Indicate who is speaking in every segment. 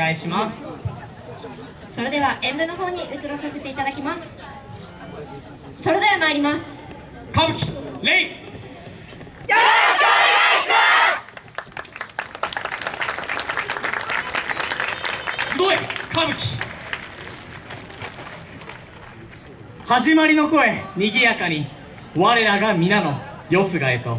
Speaker 1: 願いします。
Speaker 2: それでは演舞の方に移らさせていただきます。それでは参ります。
Speaker 1: 歌舞伎レイ
Speaker 3: よろしくお願いします。
Speaker 1: 集え歌舞伎始まりの声にぎやかに。我らが皆のよすがへと。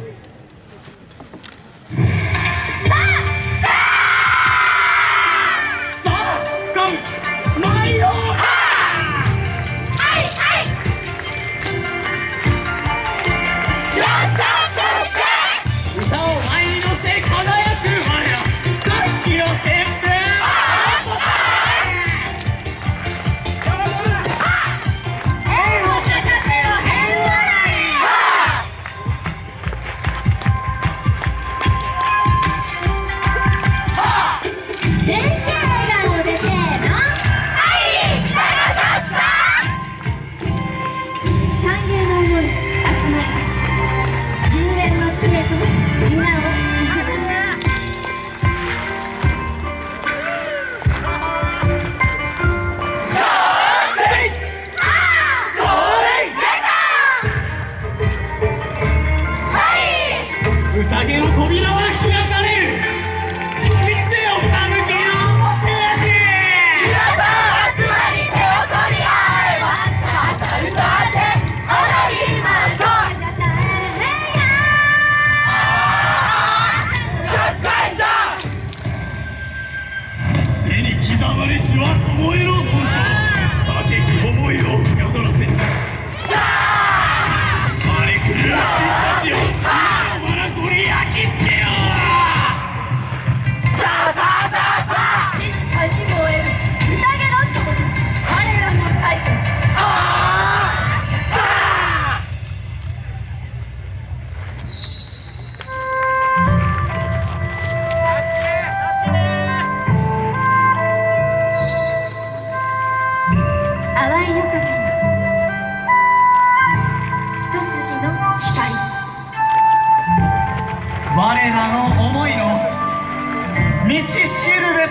Speaker 1: 彼らの
Speaker 2: 思いの
Speaker 1: 道しるべ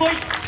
Speaker 1: ポ
Speaker 3: イント